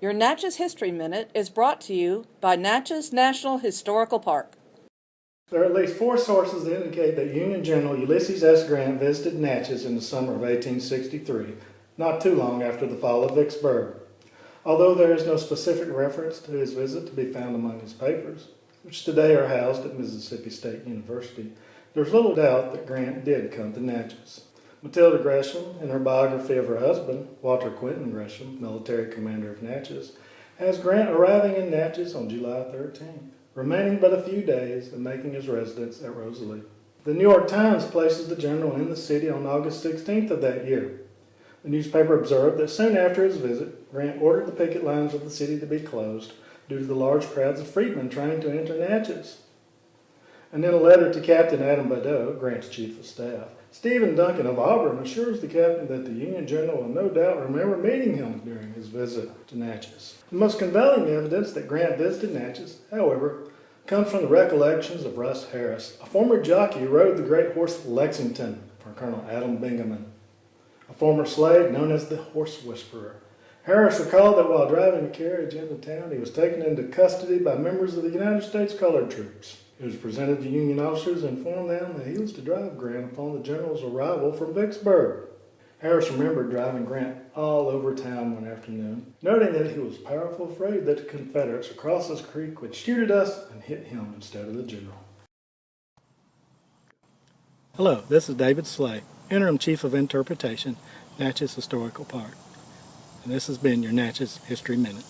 Your Natchez History Minute is brought to you by Natchez National Historical Park. There are at least four sources that indicate that Union General Ulysses S. Grant visited Natchez in the summer of 1863, not too long after the fall of Vicksburg. Although there is no specific reference to his visit to be found among his papers, which today are housed at Mississippi State University, there's little doubt that Grant did come to Natchez. Matilda Gresham, in her biography of her husband, Walter Quintin Gresham, military commander of Natchez, has Grant arriving in Natchez on July 13, remaining but a few days and making his residence at Rosalie. The New York Times places the general in the city on August 16th of that year. The newspaper observed that soon after his visit, Grant ordered the picket lines of the city to be closed due to the large crowds of freedmen trying to enter Natchez. And in a letter to Captain Adam Badeau, Grant's chief of staff, Stephen Duncan of Auburn assures the captain that the Union general will no doubt remember meeting him during his visit to Natchez. The most compelling evidence that Grant visited Natchez, however, comes from the recollections of Russ Harris, a former jockey who rode the great horse Lexington for Colonel Adam Bingaman, a former slave known as the Horse Whisperer. Harris recalled that while driving a carriage into town, he was taken into custody by members of the United States Colored Troops. He was presented to Union officers and informed them that he was to drive Grant upon the general's arrival from Vicksburg. Harris remembered driving Grant all over town one afternoon, noting that he was powerful afraid that the Confederates across this creek would shoot at us and hit him instead of the general. Hello, this is David Slay, Interim Chief of Interpretation, Natchez Historical Park. And this has been your Natchez History Minute.